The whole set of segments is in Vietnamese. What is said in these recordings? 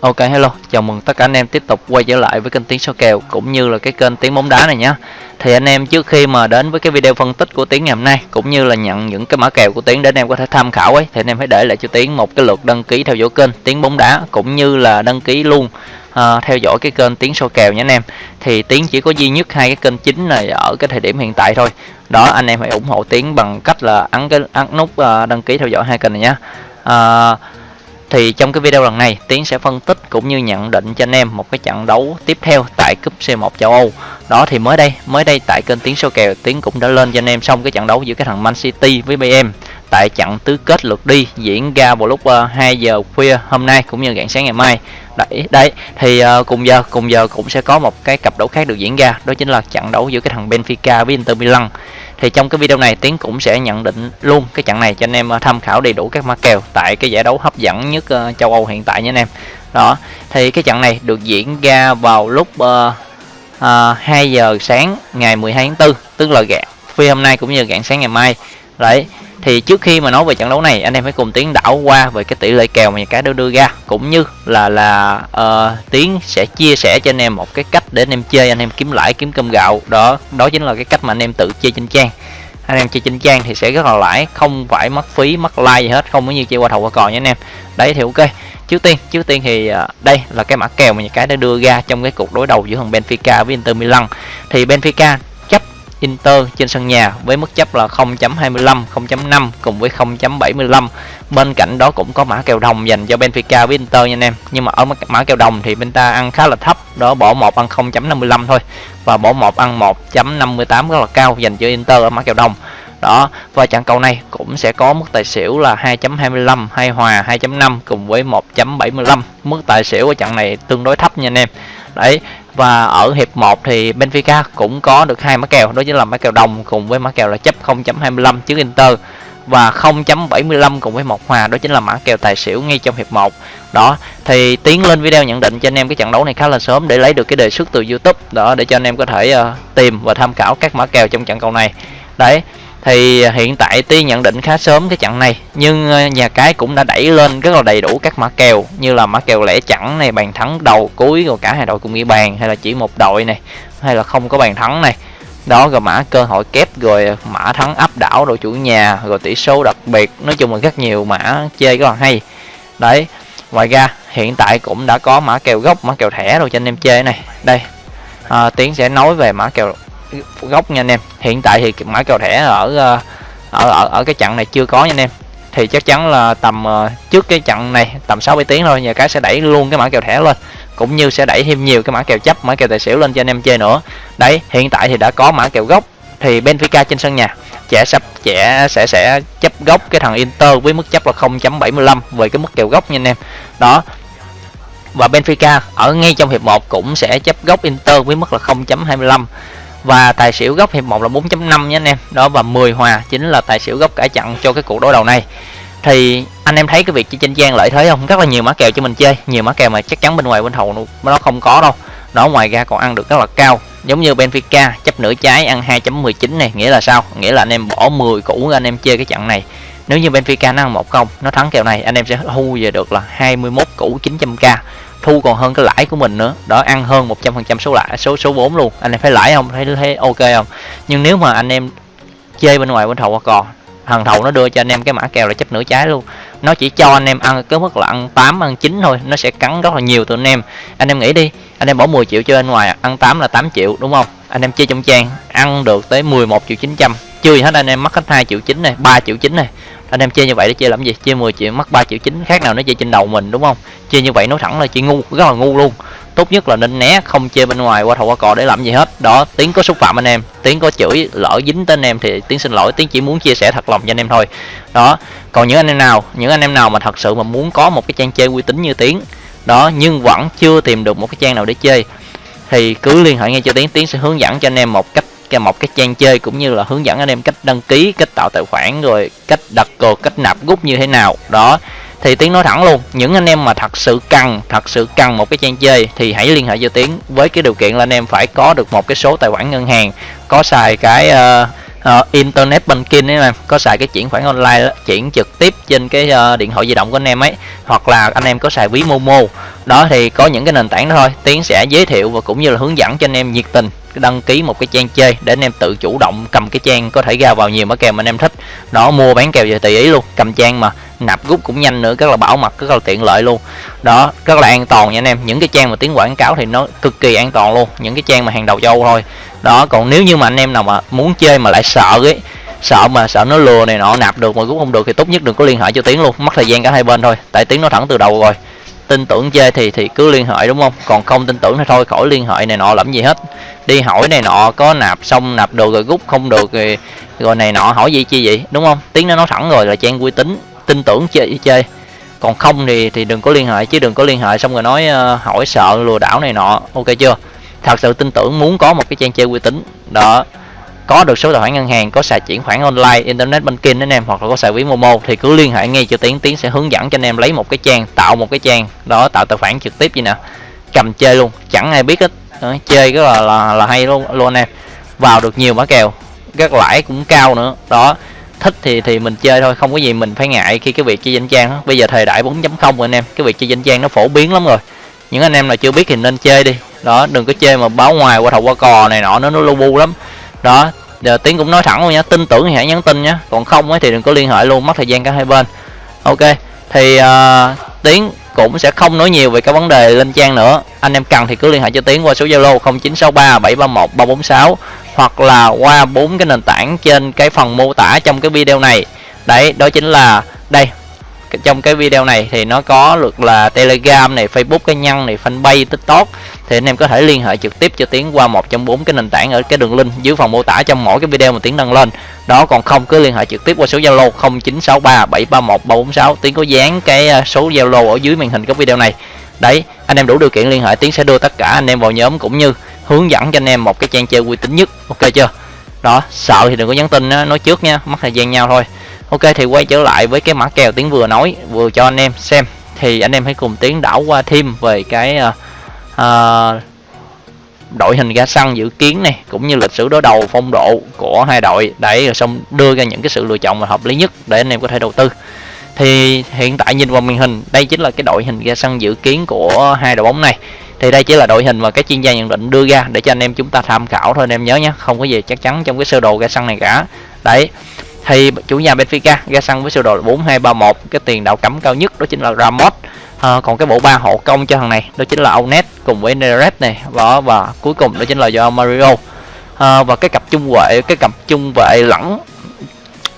Ok hello, chào mừng tất cả anh em tiếp tục quay trở lại với kênh Tiếng Số Kèo cũng như là cái kênh Tiếng Bóng Đá này nhé Thì anh em trước khi mà đến với cái video phân tích của Tiếng ngày hôm nay cũng như là nhận những cái mã kèo của Tiếng để anh em có thể tham khảo ấy Thì anh em hãy để lại cho Tiếng một cái lượt đăng ký theo dõi kênh Tiếng Bóng Đá cũng như là đăng ký luôn uh, theo dõi cái kênh Tiếng Số Kèo nhé anh em. Thì Tiếng chỉ có duy nhất hai cái kênh chính này ở cái thời điểm hiện tại thôi. Đó anh em hãy ủng hộ Tiếng bằng cách là ấn cái ấn nút uh, đăng ký theo dõi hai kênh này nhé uh, à, thì trong cái video lần này Tiến sẽ phân tích cũng như nhận định cho anh em một cái trận đấu tiếp theo tại cúp C1 châu Âu. Đó thì mới đây mới đây tại kênh Tiến số kèo Tiến cũng đã lên cho anh em xong cái trận đấu giữa cái thằng Man City với BM tại trận tứ kết lượt đi diễn ra vào lúc ờ, uh, 2 giờ khuya hôm nay cũng như rạng sáng ngày mai. Đấy đấy thì uh, cùng giờ cùng giờ cũng sẽ có một cái cặp đấu khác được diễn ra đó chính là trận đấu giữa cái thằng Benfica với Inter Milan thì trong cái video này tiến cũng sẽ nhận định luôn cái trận này cho anh em ờ, tham khảo đầy đủ các mã kèo tại cái giải đấu hấp dẫn nhất ờ, châu Âu hiện tại nha anh em. Đó thì cái trận này được diễn ra vào lúc uh, uh, 2 giờ sáng ngày 12 tháng 4 tức là gạn phi hôm nay cũng như gạn sáng ngày mai. Đấy thì trước khi mà nói về trận đấu này anh em hãy cùng tiến đảo qua về cái tỷ lệ kèo mà nhà cái đưa đưa ra. Cũng như là là uh, tiến sẽ chia sẻ cho anh em một cái cách để anh em chơi anh em kiếm lãi kiếm cơm gạo. Đó đó chính là cái cách mà anh em tự chơi trên trang. Anh em chơi trên trang thì sẽ rất là lãi không phải mất phí mất like gì hết không có như chơi qua thầu qua cò nha anh em. Đấy thì ok. Trước tiên trước tiên thì uh, đây là cái mã kèo mà nhà cái đã đưa ra trong cái cuộc đối đầu giữa thằng Benfica với Inter Milan. Thì Benfica Inter trên sân nhà với mức chấp là 0.25, 0.5 cùng với 0.75. Bên cạnh đó cũng có mã kèo đồng dành cho Benfica với Inter nha anh em. Nhưng mà ở mã kèo đồng thì bên ta ăn khá là thấp, đó bỏ một ăn 0.55 thôi và bỏ một ăn 1.58 rất là cao dành cho Inter ở mã kèo đồng. Đó, và trận cầu này cũng sẽ có mức tài xỉu là 2.25, hay hòa 2.5 cùng với 1.75. Mức tài xỉu ở trận này tương đối thấp nha anh em. Đấy, và ở hiệp 1 thì Benfica cũng có được hai mã kèo. Đó chính là mã kèo đồng cùng với mã kèo là chấp 0.25 trước Inter và 0.75 cùng với một hòa. Đó chính là mã kèo tài xỉu ngay trong hiệp 1 đó thì tiến lên video nhận định cho anh em cái trận đấu này khá là sớm để lấy được cái đề xuất từ YouTube. Đó để cho anh em có thể uh, tìm và tham khảo các mã kèo trong trận cầu này. Đấy thì à, hiện tại tuy nhận định khá sớm cái trận này nhưng à, nhà cái cũng đã đẩy lên rất là đầy đủ các mã kèo như là mã kèo lẻ chẵn này bàn thắng đầu cuối rồi cả hai đội cùng ghi bàn hay là chỉ một đội này hay là không có bàn thắng này. Đó rồi mã cơ hội kép rồi à, mã thắng áp đảo đội chủ nhà rồi tỷ số đặc biệt nói chung là rất nhiều mã chơi rất là hay. Đấy ngoài ra hiện tại cũng đã có mã kèo gốc mã kèo thẻ rồi cho anh em chơi này. Đây à, tiến sẽ nói về mã kèo gốc nha anh em. Hiện tại thì mã kèo thẻ ở ờ, ở ở ở cái trận này chưa có nha anh em. Thì chắc chắn là tầm ờ, trước cái trận này tầm 6 7 tiếng thôi, nhà cái sẽ đẩy luôn cái mã kèo thẻ lên. Cũng như sẽ đẩy thêm nhiều cái mã kèo chấp, mã kèo tài xỉu lên cho anh em chơi nữa. Đấy, hiện tại thì đã có mã kèo gốc. Thì Benfica trên sân nhà, trẻ sắp, trẻ sẽ sẽ chấp gốc cái thằng Inter với mức chấp là 0.75 về cái mức kèo gốc nha anh em. Đó. Và Benfica ở ngay trong hiệp 1 cũng sẽ chấp gốc Inter với mức là 0.25 và tài xỉu góc hiệp 1 là 4.5 nha anh em. Đó, và 10 hòa chính là tài xỉu góc cả chặn cho cái cuộc đối đầu này. Thì anh em thấy cái việc chơi trên trang lợi thế không? Rất là nhiều mã kèo cho mình chơi. Nhiều mã kèo mà chắc chắn bên ngoài bên hậu nó không có đâu. Đó, ngoài ra còn ăn được rất là cao. Giống như Benfica, chấp nửa trái, ăn 2.19 này. Nghĩa là sao? Nghĩa là anh em bỏ 10 củ anh em chơi cái trận này. Nếu như Benfica nó ăn một công, nó thắng kèo này, anh em sẽ thu về được là 21 củ 900k thu còn hơn cái lãi của mình nữa. Đó, ăn hơn 100% số lãi, số số 4 luôn. Anh em thấy lãi không? Thấy thấy ok không? Nhưng nếu mà anh em chơi bên ngoài, bên thầu qua cò thằng thầu nó đưa cho anh em cái mã kèo là chấp nửa trái luôn. Nó chỉ cho anh em ăn cái mức là ăn 8 ăn 9 thôi. Nó sẽ cắn rất là nhiều từ anh em. Anh em nghĩ đi, anh em bỏ 10 triệu chơi bên ngoài, ăn 8 là 8 triệu, đúng không? Anh em chơi trong trang, ăn được tới 11 triệu 900 chưa gì hết, anh em mất hết 2 triệu 9 này 3 triệu 9 này anh em chơi như vậy để chơi làm gì? Chơi 10 triệu mất 3 triệu chín, khác nào nó chơi trên đầu mình, đúng không? Chơi như vậy nói thẳng là chơi ngu, rất là ngu luôn. Tốt nhất là nên né, không chơi bên ngoài, qua thầu qua cò để làm gì hết. Đó, tiếng có xúc phạm anh em, tiếng có chửi, lỡ dính tới anh em thì tiếng xin lỗi, tiếng chỉ muốn chia sẻ thật lòng cho anh em thôi. Đó, còn những anh em nào, những anh em nào mà thật sự mà muốn có một cái trang chơi uy tín như tiếng, đó, nhưng vẫn chưa tìm được một cái trang nào để chơi, thì cứ liên hệ ngay cho tiếng tiếng sẽ hướng dẫn cho anh em một cách cái một cái trang chơi cũng như là hướng dẫn anh em cách đăng ký cách tạo tài khoản rồi cách đặt cược cách nạp rút như thế nào. Đó thì tiến nói thẳng luôn. Những anh em mà thật sự cần thật sự cần một cái trang chơi thì hãy liên hệ cho tiến với cái điều kiện là anh em phải có được một cái số tài khoản ngân hàng có xài cái uh, uh, internet banking ấy mà có xài cái chuyển khoản online đó, chuyển trực tiếp trên cái uh, điện thoại di động của anh em ấy hoặc là anh em có xài ví momo. Đó thì có những cái nền tảng đó thôi tiến sẽ giới thiệu và cũng như là hướng dẫn cho anh em nhiệt tình đăng ký một cái trang chơi để anh em tự chủ động cầm cái trang có thể ra vào nhiều mã kèo mà anh em thích. Đó mua bán kèo về tùy ý luôn cầm trang mà nạp rút cũng nhanh nữa, rất là bảo mật, rất là tiện lợi luôn. Đó, rất là an toàn nha anh em. Những cái trang mà tiếng quảng cáo thì nó cực kỳ an toàn luôn. Những cái trang mà hàng đầu châu thôi. Đó, còn nếu như mà anh em nào mà muốn chơi mà lại sợ ấy sợ mà sợ nó lừa này nọ, nạp được mà rút không được thì tốt nhất đừng có liên hệ cho tiếng luôn. Mất thời gian cả hai bên thôi. Tại tiếng nó thẳng từ đầu rồi. Tin tưởng chơi thì thì cứ liên hệ đúng không? Còn không tin tưởng thì thôi, khỏi liên hệ này nọ, làm gì hết. Đi hỏi này nọ, có nạp xong nạp được rồi rút không được rồi rồi này nọ, hỏi gì chi vậy? Đúng không? Tiếng nó nói thẳng rồi là trang uy tín tin tưởng chơi chơi. Còn không thì thì đừng có liên hệ chứ đừng có liên hệ xong rồi nói uh, hỏi sợ lừa đảo này nọ. Ok chưa? Thật sự tin tưởng muốn có một cái trang chơi uy tín. Đó. Có được số tài khoản ngân hàng có xài chuyển khoản online internet banking anh em hoặc là có xài ví momo thì cứ liên hệ ngay cho tiến. Tiến sẽ hướng dẫn cho anh em lấy một cái trang tạo một cái trang. Đó tạo tài khoản trực tiếp gì nè. Cầm chơi luôn. Chẳng ai biết hết. Đó, chơi rất là, là là hay luôn luôn em. Vào được nhiều mã kèo. Các lãi cũng cao nữa. Đó thích thì thì mình chơi thôi không có gì mình phải ngại khi cái việc chơi danh trang đó. bây giờ thời đại 4.0 anh em cái việc chơi danh trang nó phổ biến lắm rồi. Những anh em nào chưa biết thì nên chơi đi. Đó đừng có chơi mà báo ngoài qua thầu qua cò này nọ nó nó lu bu lắm. Đó giờ tiến cũng nói thẳng luôn nhá tin tưởng thì hãy nhắn tin nhá. Còn không ấy thì đừng có liên hệ luôn mất thời gian cả hai bên. Ok thì uh, tiến cũng sẽ không nói nhiều về cái vấn đề lên trang nữa. Anh em cần thì cứ liên hệ cho tiến qua số zalo 0963 731 346 hoặc là qua bốn cái nền tảng trên cái phần mô tả trong cái video này. Đấy, đó chính là đây trong cái video này thì nó có luật là telegram này, facebook cá nhân này, fanpage, tiktok. Thì anh em có thể liên hệ trực tiếp cho tiến qua một trong bốn cái nền tảng ở cái đường link dưới phần mô tả trong mỗi cái video mà tiến đăng lên. Đó, còn không cứ liên hệ trực tiếp qua số zalo 0963731346 tiến có dán cái à, số zalo ở dưới màn hình cái video này. Đấy, anh em đủ điều kiện liên hệ, tiến sẽ đưa tất cả anh em vào nhóm cũng như hướng dẫn cho anh em một cái trang chơi uy tín nhất. Ok chưa? Đó, sợ thì đừng có nhắn tin nói trước nha, mất thời gian nhau thôi ok thì quay trở lại với cái mã kèo tiếng vừa nói vừa cho anh em xem. Thì anh em hãy cùng tiến đảo qua thêm về cái uh, uh, đội hình ga xăng dự kiến này cũng như lịch sử đối đầu phong độ của hai đội. Để rồi xong đưa ra những cái sự lựa chọn mà hợp lý nhất để anh em có thể đầu tư. Thì hiện tại nhìn vào màn hình đây chính là cái đội hình ga xăng dự kiến của hai đội bóng này. Thì đây chỉ là đội hình mà các chuyên gia nhận định đưa ra để cho anh em chúng ta tham khảo thôi anh em nhớ nhé. Không có gì chắc chắn trong cái sơ đồ ga xăng này cả. Đấy thì chủ nhà Benfica ra sân với sơ đồ 4231 cái tiền đạo cấm cao nhất đó chính là Ramos. À, còn cái bộ ba hộ công cho thằng này đó chính là Onet cùng với Neres này. Và và cuối cùng đó chính là do Mario. À, và cái cặp trung vệ cái cặp trung vệ lẫn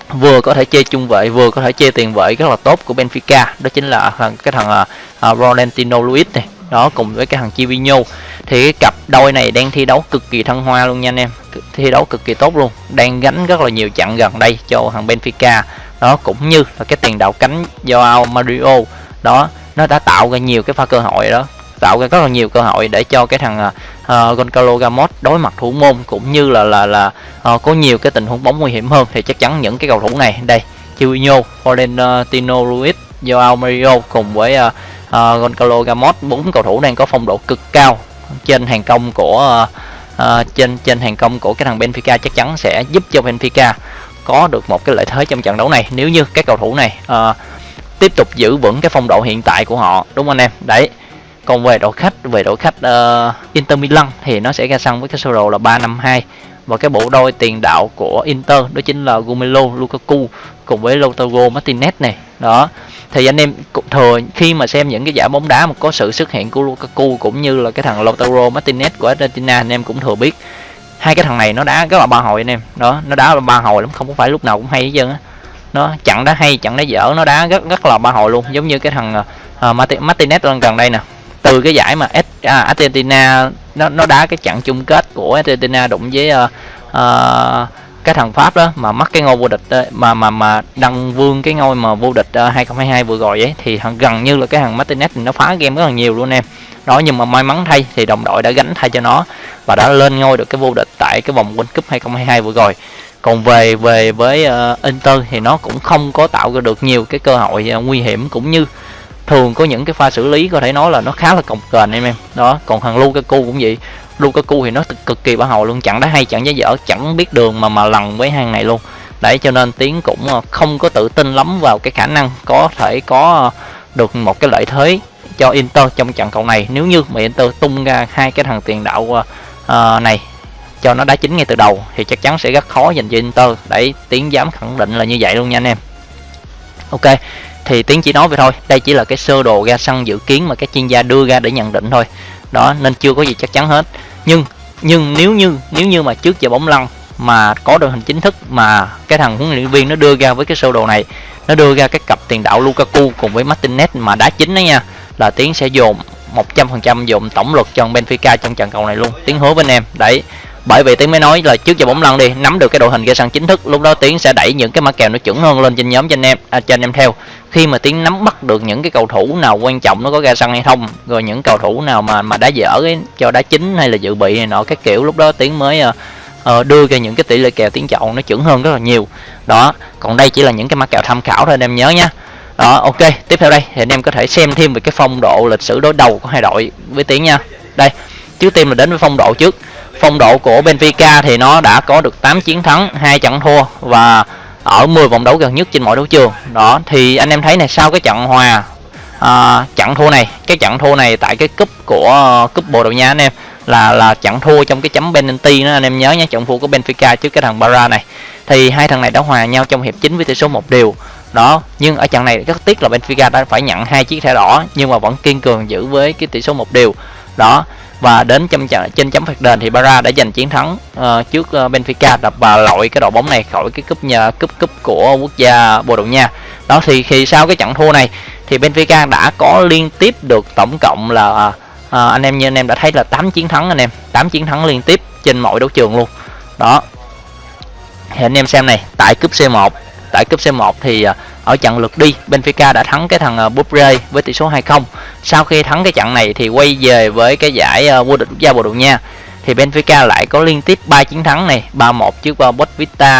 vừa có thể chơi trung vệ vừa có thể chơi tiền vệ rất là tốt của Benfica. Đó chính là thằng cái thằng ờ, uh, Ronaldinho Luis này đó cùng với cái thằng Chivino thì cái cặp đôi này đang thi đấu cực kỳ thăng hoa luôn nha anh em. Thi đấu cực kỳ tốt luôn. Đang gánh rất là nhiều trận gần đây cho thằng Benfica. Đó cũng như là cái tiền đạo cánh do Mario đó nó đã tạo ra nhiều cái pha cơ hội đó. Tạo ra rất là nhiều cơ hội để cho cái thằng ờ, ờ, uh, Goncalo Ramos đối mặt thủ môn cũng như là là là uh, có nhiều cái tình huống bóng nguy hiểm hơn. Thì chắc chắn những cái cầu thủ này đây Chivinho, Florentino Luis, Joao Mario cùng với uh, uh, Goncalo Ramos bốn cầu thủ đang có phong độ cực cao. Trên hàng công của uh, trên trên hàng công của cái thằng Benfica chắc chắn sẽ giúp cho Benfica có được một cái lợi thế trong trận đấu này. Nếu như các cầu thủ này uh, tiếp tục giữ vững cái phong độ hiện tại của họ đúng không anh em? Đấy. Còn về đội khách về đội khách uh, Inter Milan thì nó sẽ ra sân với cái sơ đồ là 352 và cái bộ đôi tiền đạo của Inter đó chính là Romelu Lukaku cùng với Lautaro Martinez này. Đó thì anh em thường khi mà xem những cái giải bóng đá mà có sự xuất hiện của Lukaku cũng như là cái thằng Lautaro Martinez của Argentina anh em cũng thừa biết. Hai cái thằng này nó đá rất là ba hồi anh em. Đó nó đá ba hồi lắm không có phải lúc nào cũng hay hết trơn á. Nó chặn đá hay chặn đá dở nó đá rất rất là ba hồi luôn. Giống như cái thằng uh, Martinez lần gần đây nè. Từ cái giải mà à, Argentina nó nó đá cái trận chung kết của Argentina đụng với uh, uh, cái thằng Pháp đó mà mất cái ngôi vô địch ờ, mà mà mà đăng vương cái ngôi mà vô địch ờ, uh, 2022 vừa rồi ấy thì thằng gần như là cái thằng Martinez thì nó phá game rất là nhiều luôn em. Đó nhưng mà may mắn thay thì đồng đội đã gánh thay cho nó và đã lên ngôi được cái vô địch tại cái vòng World Cup 2022 vừa rồi. Còn về về với uh, Inter thì nó cũng không có tạo ra được nhiều cái cơ hội uh, nguy hiểm cũng như thường có những cái pha xử lý có thể nói là nó khá là cồng kềnh em em. Đó còn thằng Lukaku cũng vậy. Lukaku thì nó cực kỳ bảo hậu luôn. Chẳng đá hay chẳng giá dở chẳng biết đường mà mà lần với hàng này luôn. Đấy cho nên tiến cũng ờ, không có tự tin lắm vào cái khả năng có thể có ờ, được một cái lợi thế cho Inter trong trận cầu này. Nếu như mà Inter tung ra hai cái thằng tiền đạo uh, này cho nó đá chính ngay từ đầu thì chắc chắn sẽ rất khó dành cho Inter. Để tiến dám khẳng định là như vậy luôn nha anh em. Ok thì tiến chỉ nói vậy thôi. Đây chỉ là cái sơ đồ ra sân dự kiến mà các chuyên gia đưa ra để nhận định thôi. Đó nên chưa có gì chắc chắn hết nhưng nhưng nếu như nếu như mà trước giờ bóng lăn mà có đội hình chính thức mà cái thằng huấn luyện viên nó đưa ra với cái sơ đồ này, nó đưa ra cái cặp tiền đạo Lukaku cùng với Martinez mà đá chính đó nha, là tiến sẽ dồn 100% dồn tổng lực cho Benfica trong trận cầu này luôn. Tiến hứa với anh em. Đấy bởi vì tiến mới nói là trước giờ bóng lăn đi nắm được cái đội hình ra sân chính thức lúc đó tiến sẽ đẩy những cái mã kèo nó chuẩn hơn lên trên nhóm cho anh em à, cho anh em theo. Khi mà tiến nắm bắt được những cái cầu thủ nào quan trọng nó có ra sân hay không rồi những cầu thủ nào mà mà đá dở ấy, cho đá chính hay là dự bị này nọ các kiểu lúc đó tiến mới uh, uh, đưa ra những cái tỷ lệ kèo tiến chọn nó chuẩn hơn rất là nhiều. Đó còn đây chỉ là những cái mã kèo tham khảo thôi anh em nhớ nha đó ok tiếp theo đây thì anh em có thể xem thêm về cái phong độ lịch sử đối đầu của hai đội với tiến nha. Đây trước tiên là đến với phong độ trước phong độ của Benfica thì nó đã có được 8 chiến thắng hai trận thua và ở 10 vòng đấu gần nhất trên mọi đấu trường. Đó thì anh em thấy này sau cái trận hòa à, trận thua này cái trận thua này tại cái cúp của ờ, cúp Bồ Đào Nha anh em là là trận thua trong cái chấm penalty đó anh em nhớ nhé trận thua của Benfica trước cái thằng Barra này. Thì hai thằng này đã hòa nhau trong hiệp chính với tỷ số một điều đó nhưng ở trận này rất tiếc là Benfica đã phải nhận hai chiếc thẻ đỏ nhưng mà vẫn kiên cường giữ với cái tỷ số một điều đó và đến trong trên chấm phạt đền thì Barra đã giành chiến thắng uh, trước uh, Benfica đập và lội cái đội bóng này khỏi cái cúp nhà cúp cúp của quốc gia Bồ Đào Nha. Đó thì khi sau cái trận thua này thì Benfica đã có liên tiếp được tổng cộng là uh, anh em như anh em đã thấy là 8 chiến thắng anh em 8 chiến thắng liên tiếp trên mọi đấu trường luôn. Đó. Thì anh em xem này tại cúp C1 tại cúp C1 thì à, ở trận lượt đi Benfica đã thắng cái thằng à, Bupre với tỷ số 2-0 sau khi thắng cái trận này thì quay về với cái giải à, vô địch quốc gia Bồ Đào Nha. Thì Benfica lại có liên tiếp 3 chiến thắng này 3-1 trước uh,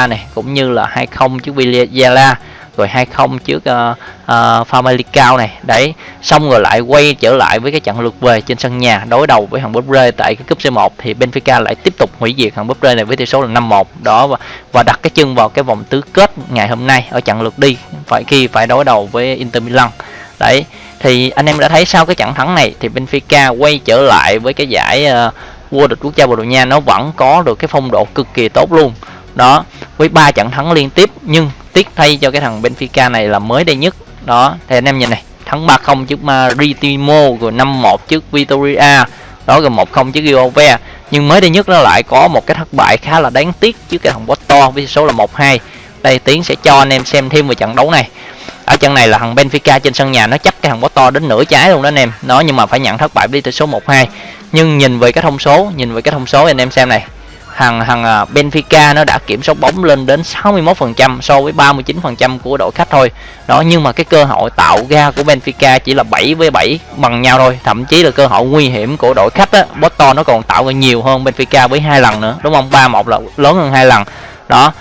này cũng như là 2-0 trước Villarreal rồi 2-0 trước ờ, ờ, uh, uh, Famalicão này. Đấy xong rồi lại quay trở lại với cái trận lượt về trên sân nhà đối đầu với thằng Bobre tại cái cúp C1 thì Benfica lại tiếp tục hủy diệt thằng Bobre này với tỷ số là 5-1 đó và, và đặt cái chân vào cái vòng tứ kết ngày hôm nay ở trận lượt đi phải khi phải đối đầu với Inter Milan. Đấy thì anh em đã thấy sau cái trận thắng này thì Benfica quay trở lại với cái giải uh, vô địch quốc gia Bồ Đào Nha. Nó vẫn có được cái phong độ cực kỳ tốt luôn. Đó với ba trận thắng liên tiếp nhưng tiếc thay cho cái thằng Benfica này là mới đây nhất. Đó, thì anh em nhìn này, thắng 3-0 trước Maritimo rồi 5-1 trước Vitoria. Đó, rồi 1-0 trước Giove nhưng mới đây nhất nó lại có một cái thất bại khá là đáng tiếc trước cái thằng Porto với số là 1-2 đây, tiến sẽ cho anh em xem thêm về trận đấu này. Ở trận này là thằng Benfica trên sân nhà nó chấp cái thằng Porto đến nửa trái luôn đó anh em. Nó nhưng mà phải nhận thất bại với tỷ số 1-2 nhưng nhìn về cái thông số, nhìn về cái thông số anh em xem này thằng thằng à, Benfica nó đã kiểm soát bóng lên đến 61% so với 39% của đội khách thôi. Đó, nhưng mà cái cơ hội tạo ra của Benfica chỉ là 7 với 7 bằng nhau thôi. Thậm chí là cơ hội nguy hiểm của đội khách á, Porto nó còn tạo ra nhiều hơn Benfica với hai lần nữa, đúng không? 3-1 là lớn hơn hai lần. Đó.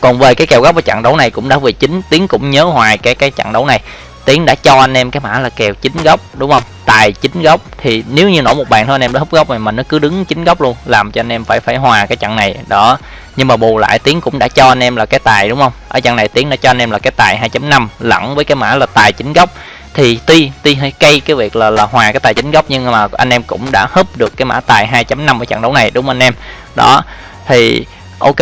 Còn về cái kèo góc ở trận đấu này cũng đã về chính tiếng cũng nhớ hoài cái cái trận đấu này tiến đã cho anh em cái mã là kèo chính góc đúng không? Tài chính góc thì nếu như nổ một bàn thôi anh em đã hút góc này mà nó cứ đứng chính góc luôn, làm cho anh em phải phải hòa cái trận này. Đó, nhưng mà bù lại tiến cũng đã cho anh em là cái tài, đúng không? Ở trận này tiến đã cho anh em là cái tài 2.5 lẫn với cái mã là tài chính góc thì tuy tuy hơi cây cái việc là là hòa cái tài chính góc nhưng mà anh em cũng đã húp được cái mã tài 2.5 ở trận đấu này, đúng không anh em? Đó, thì ok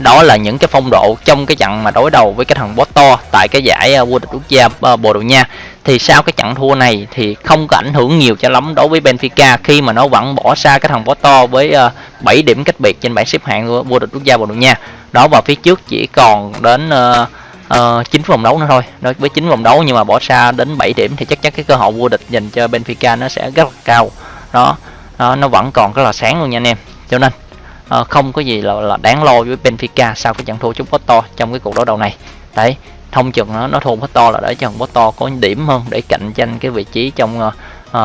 đó là những cái phong độ trong cái trận mà đối đầu với cái thằng Porto tại cái giải ờ, vô địch quốc gia ờ, Bồ Đào Nha. Thì sau cái trận thua này thì không có ảnh hưởng nhiều cho lắm đối với Benfica khi mà nó vẫn bỏ xa cái thằng Porto với ờ, 7 điểm cách biệt trên bảng xếp hạng của vô địch quốc gia Bồ Đào Nha. Đó và phía trước chỉ còn đến uh, uh, 9 vòng đấu nữa thôi. Đó, với 9 vòng đấu nhưng mà bỏ xa đến 7 điểm thì chắc chắn cái cơ hội vô địch dành cho Benfica nó sẽ rất là cao. Đó, đó nó vẫn còn rất là sáng luôn nha anh em. Cho nên uh, không có gì là, là đáng lo với Benfica sau cái trận thua trước Porto trong cái cuộc đấu đầu này. Đấy thông chừng nó nó thua Porto là để cho Porto có điểm hơn để cạnh tranh cái vị trí trong uh,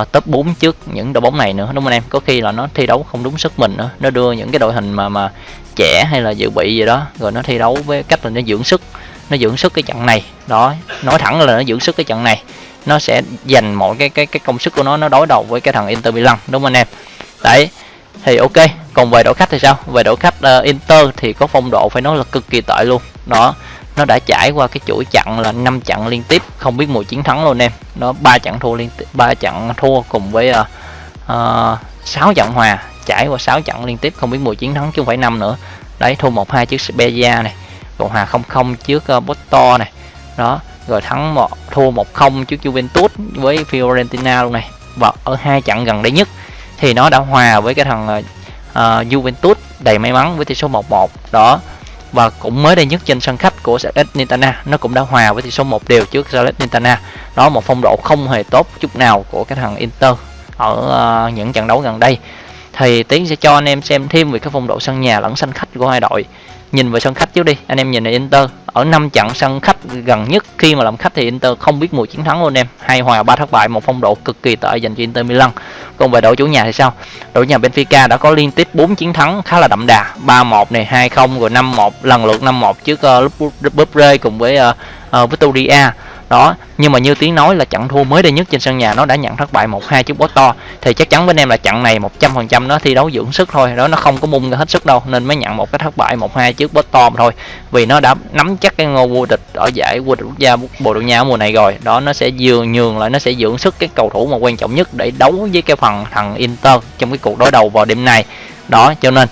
uh, top 4 trước những đội bóng này nữa đúng không anh em? Có khi là nó thi đấu không đúng sức mình nữa nó đưa những cái đội hình mà mà trẻ hay là dự bị gì đó rồi nó thi đấu với cách là nó dưỡng sức nó dưỡng sức cái trận này. Đó nói thẳng là nó dưỡng sức cái trận này nó sẽ dành mọi cái cái cái công sức của nó nó đối đầu với cái thằng Inter Milan đúng không anh em? Đấy thì ok còn về đội khách thì sao? Về đội khách uh, Inter thì có phong độ phải nói là cực kỳ tệ luôn. Đó nó đã trải qua cái chuỗi chặn là 5 chặn liên tiếp không biết mùi chiến thắng luôn em. Nó ba chặn thua liên tiếp ba chặn thua cùng với uh, uh, 6 trận hòa trải qua 6 trận liên tiếp không biết mùi chiến thắng chứ không phải năm nữa. Đấy thua một hai trước Spezia này còn hòa không không trước uh, Porto này. Đó rồi thắng một thua một không trước Juventus với Fiorentina luôn này. Và ở hai trận gần đây nhất thì nó đã hòa với cái thằng uh, Juventus đầy may mắn với tỷ số 1-1 đó. Và cũng mới đây nhất trên sân khách của Salernitana nó cũng đã hòa với tỷ số một đều trước Salernitana. Đó một phong độ không hề tốt chút nào của cái thằng Inter ở uh, những trận đấu gần đây. Thì tiến sẽ cho anh em xem thêm về cái phong độ sân nhà lẫn sân khách của hai đội nhìn vào sân khách trước đi anh em nhìn là Inter. Ở năm trận sân khách gần nhất khi mà làm khách thì Inter không biết mùi chiến thắng luôn em. Hai hòa ba thất bại một phong độ cực kỳ tệ dành cho Inter Milan. Còn về đội chủ nhà thì sao? Đội nhà Benfica đã có liên tiếp 4 chiến thắng khá là đậm đà. 3-1 này 2-0 rồi 5-1 lần lượt 5-1 trước ờ, uh, Bupre cùng với ờ, ờ, uh, uh, Victoria đó nhưng mà như tiếng nói là trận thua mới đây nhất trên sân nhà nó đã nhận thất bại một hai trước to. Thì chắc chắn với anh em là trận này 100% nó thi đấu dưỡng sức thôi đó nó không có bung ra hết sức đâu nên mới nhận một cái thất bại một hai trước Porto mà thôi. Vì nó đã nắm chắc cái ngôi vô địch ở giải vô địch quốc gia Bồ Đào Nha mùa này rồi. Đó nó sẽ dường nhường lại nó sẽ dưỡng sức cái cầu thủ mà quan trọng nhất để đấu với cái phần thằng Inter trong cái cuộc đối đầu vào đêm nay. Đó cho nên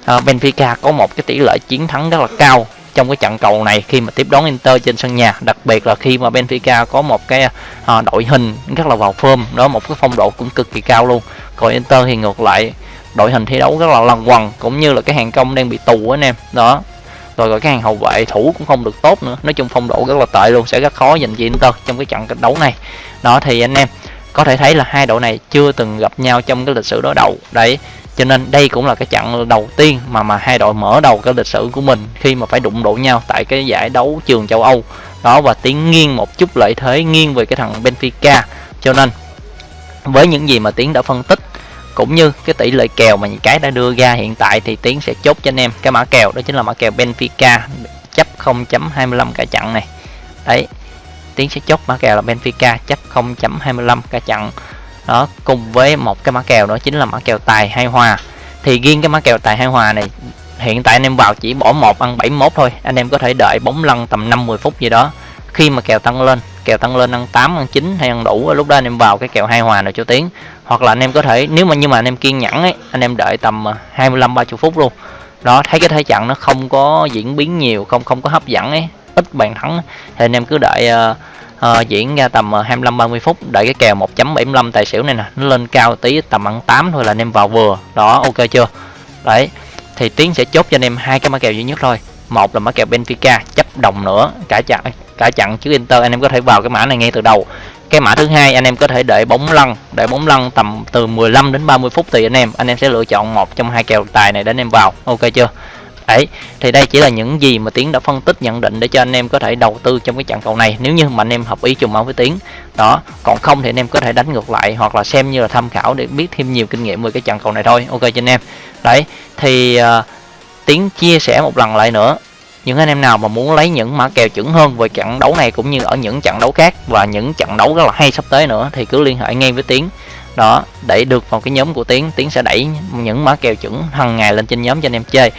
uh, Benfica có một cái tỷ lệ chiến thắng rất là cao trong cái trận cầu này khi mà tiếp đón Inter trên sân nhà. Đặc biệt là khi mà Benfica có một cái à, đội hình rất là vào form đó một cái phong độ cũng cực kỳ cao luôn. Còn Inter thì ngược lại đội hình thi đấu rất là lằng quằn cũng như là cái hàng công đang bị tù anh em đó. Rồi rồi cái hàng hậu vệ thủ cũng không được tốt nữa. Nói chung phong độ rất là tệ luôn sẽ rất khó dành cho Inter trong cái trận đấu này. Đó thì anh em có thể thấy là hai đội này chưa từng gặp nhau trong cái lịch sử đối đầu. Đấy, cho nên đây cũng là cái trận đầu tiên mà mà hai đội mở đầu cái lịch sử của mình khi mà phải đụng độ nhau tại cái giải đấu trường châu Âu. Đó, và tiến nghiêng một chút lợi thế nghiêng về cái thằng Benfica. Cho nên, với những gì mà tiến đã phân tích, cũng như cái tỷ lệ kèo mà những cái đã đưa ra hiện tại thì tiến sẽ chốt cho anh em cái mã kèo, đó chính là mã kèo Benfica, chấp 0.25 cả trận này. Đấy tiến sẽ chốt mã kèo là Benfica chấp 0.25 cả trận đó, cùng với một cái mã kèo đó chính là mã kèo tài hay hòa. Thì riêng cái mã kèo tài hay hòa này, hiện tại anh em vào chỉ bỏ một, ăn 71 thôi. Anh em có thể đợi bóng lăn tầm 50 phút gì đó. Khi mà kèo tăng lên, kèo tăng lên ăn 8 ăn 9 hay ăn đủ, lúc đó anh em vào cái kèo hai hòa này cho tiếng. Hoặc là anh em có thể, nếu mà nhưng mà anh em kiên nhẫn ấy, anh em đợi tầm à, 25 30 phút luôn. Đó, thấy cái thế trận nó không có diễn biến nhiều, không không có hấp dẫn ấy ít bàn thắng. Thì anh em cứ đợi uh, uh, diễn ra tầm ờ, 25 30 phút đợi cái kèo 1.75 tài xỉu này nè nó lên cao tí tầm ăn 8 thôi là anh em vào vừa. Đó ok chưa? Đấy thì tiến sẽ chốt cho anh em hai cái mã kèo duy nhất thôi. Một là mã kèo Benfica chấp đồng nữa cả chặn cả chặn trước Inter anh em có thể vào cái mã này ngay từ đầu. Cái mã thứ hai anh em có thể đợi bóng lăn đợi bóng lăn tầm từ 15 đến 30 phút tùy anh em. Anh em sẽ lựa chọn một trong hai kèo tài này để anh em vào. Ok chưa? Đấy thì đây chỉ là những gì mà tiến đã phân tích nhận định để cho anh em có thể đầu tư trong cái trận cầu này. Nếu như mà anh em hợp ý trùng máu với tiến đó. Còn không thì anh em có thể đánh ngược lại hoặc là xem như là tham khảo để biết thêm nhiều kinh nghiệm về cái trận cầu này thôi. Ok cho anh em. Đấy thì uh, tiến chia sẻ một lần lại nữa. Những anh em nào mà muốn lấy những mã kèo chuẩn hơn về trận đấu này cũng như ở những trận đấu khác và những trận đấu rất là hay sắp tới nữa thì cứ liên hệ ngay với tiến. Đó để được vào cái nhóm của tiến tiến sẽ đẩy những mã kèo chuẩn hàng ngày lên trên nhóm cho anh em chơi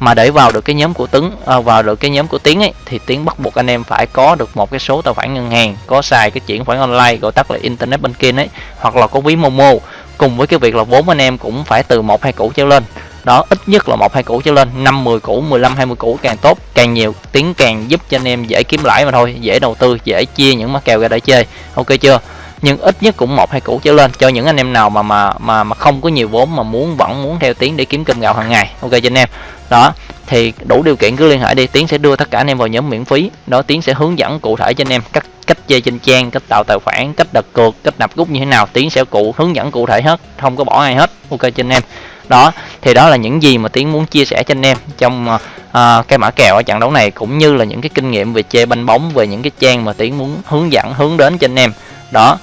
mà để vào được cái nhóm của Tuấn à, vào được cái nhóm của Tiến ấy thì Tiến bắt buộc anh em phải có được một cái số tài khoản ngân hàng có xài cái chuyển khoản online gọi tắt là internet banking ấy hoặc là có ví Momo. Cùng với cái việc là vốn anh em cũng phải từ một hai củ trở lên. Đó ít nhất là một hai củ trở lên năm 10 củ 15 20 củ càng tốt càng nhiều tiếng càng giúp cho anh em dễ kiếm lãi mà thôi dễ đầu tư dễ chia những mắc kèo ra để chơi. Ok chưa? Nhưng ít nhất cũng một hai củ trở lên. Cho những anh em nào mà mà mà mà không có nhiều vốn mà muốn vẫn muốn theo tiến để kiếm cơm gạo hàng ngày. Ok cho anh em. Đó thì đủ điều kiện cứ liên hệ đi. Tiến sẽ đưa tất cả anh em vào nhóm miễn phí. Đó tiến sẽ hướng dẫn cụ thể cho anh em cách cách chơi trên trang cách tạo tài khoản cách đặt cược cách nạp rút như thế nào. Tiến sẽ cụ hướng dẫn cụ thể hết không có bỏ ai hết. Ok cho anh em. Đó thì đó là những gì mà tiến muốn chia sẻ cho anh em trong uh, cái mã kèo ở trận đấu này cũng như là những cái kinh nghiệm về chơi banh bóng về những cái trang mà tiến muốn hướng dẫn hướng đến cho anh em đó.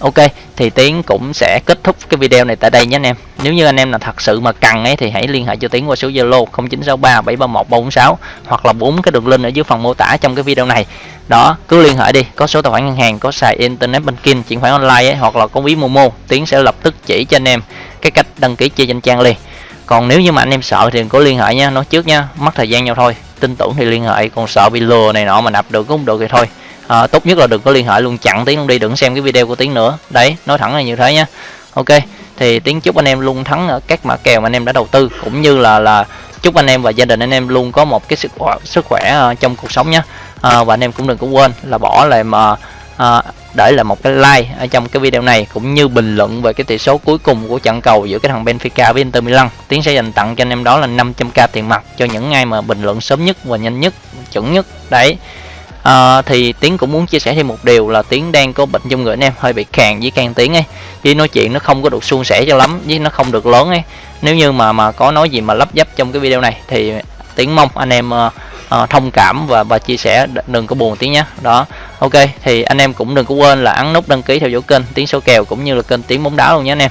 Ok thì tiến cũng sẽ kết thúc cái video này tại đây nhé anh em. Nếu như anh em là thật sự mà cần ấy thì hãy liên hệ cho tiến qua số zalo 0963 731 346 hoặc là bốn cái đường link ở dưới phần mô tả trong cái video này. Đó cứ liên hệ đi có số tài khoản ngân hàng có xài internet banking chuyển khoản online ấy, hoặc là có ví momo tiến sẽ lập tức chỉ cho anh em cái cách đăng ký chơi danh trang liền. Còn nếu như mà anh em sợ thì có liên hệ nha nói trước nha mất thời gian nhau thôi. Tin tưởng thì liên hệ còn sợ bị lừa này nọ mà nạp được cũng không được thì thôi à, tốt nhất là đừng có liên hệ luôn chặn tiếng luôn đi đừng xem cái video của tiếng nữa đấy nói thẳng là như thế nhá ok thì tiếng chúc anh em luôn thắng ở các mã kèo mà anh em đã đầu tư cũng như là là chúc anh em và gia đình anh em luôn có một cái sức khỏe sức khỏe uh, trong cuộc sống nhé à, ờ, và anh em cũng đừng có quên là bỏ lại mà uh, để lại một cái like ở trong cái video này cũng như bình luận về cái tỷ số cuối cùng của trận cầu giữa cái thằng Benfica với Inter Milan. Tiến sẽ dành tặng cho anh em đó là 500k tiền mặt cho những ai mà bình luận sớm nhất và nhanh nhất, chuẩn nhất. Đấy. À, thì Tiến cũng muốn chia sẻ thêm một điều là Tiến đang có bệnh trong người anh em hơi bị khàn với can tiếng ấy. Với nói chuyện nó không có được suôn sẻ cho lắm với nó không được lớn ấy. Nếu như mà mà có nói gì mà lấp dấp trong cái video này thì Tiến mong anh em uh, uh, thông cảm và và chia sẻ đừng có buồn Tiến nhé. Đó ok thì anh em cũng đừng có quên là ấn nút đăng ký theo dõi kênh Tiến số kèo cũng như là kênh Tiến bóng đá luôn nhé anh em.